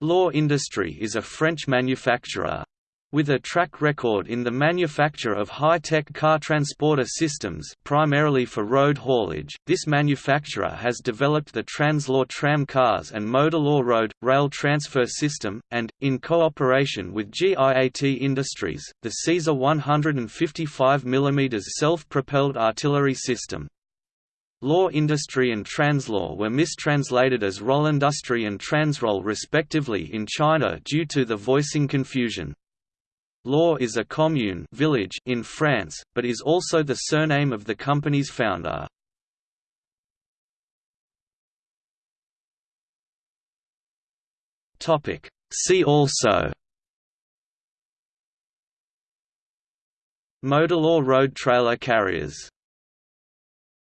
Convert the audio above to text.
Lohr Industry is a French manufacturer. With a track record in the manufacture of high-tech car transporter systems primarily for road haulage, this manufacturer has developed the Translohr tram cars and Modalohr road, rail transfer system, and, in cooperation with GIAT Industries, the Caesar 155 mm self-propelled artillery system. Lohr Industry and Translohr were mistranslated as Rollindustry and Transroll respectively in China due to the voicing confusion. Lohr is a commune village in France, but is also the surname of the company's founder. See also Modalohr road trailer carriers